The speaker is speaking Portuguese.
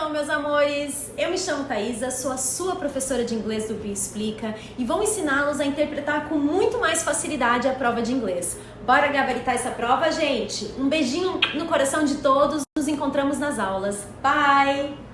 Hello, meus amores! Eu me chamo Thaisa, sou a sua professora de inglês do Bia Explica e vou ensiná-los a interpretar com muito mais facilidade a prova de inglês. Bora gabaritar essa prova, gente? Um beijinho no coração de todos, nos encontramos nas aulas. Bye!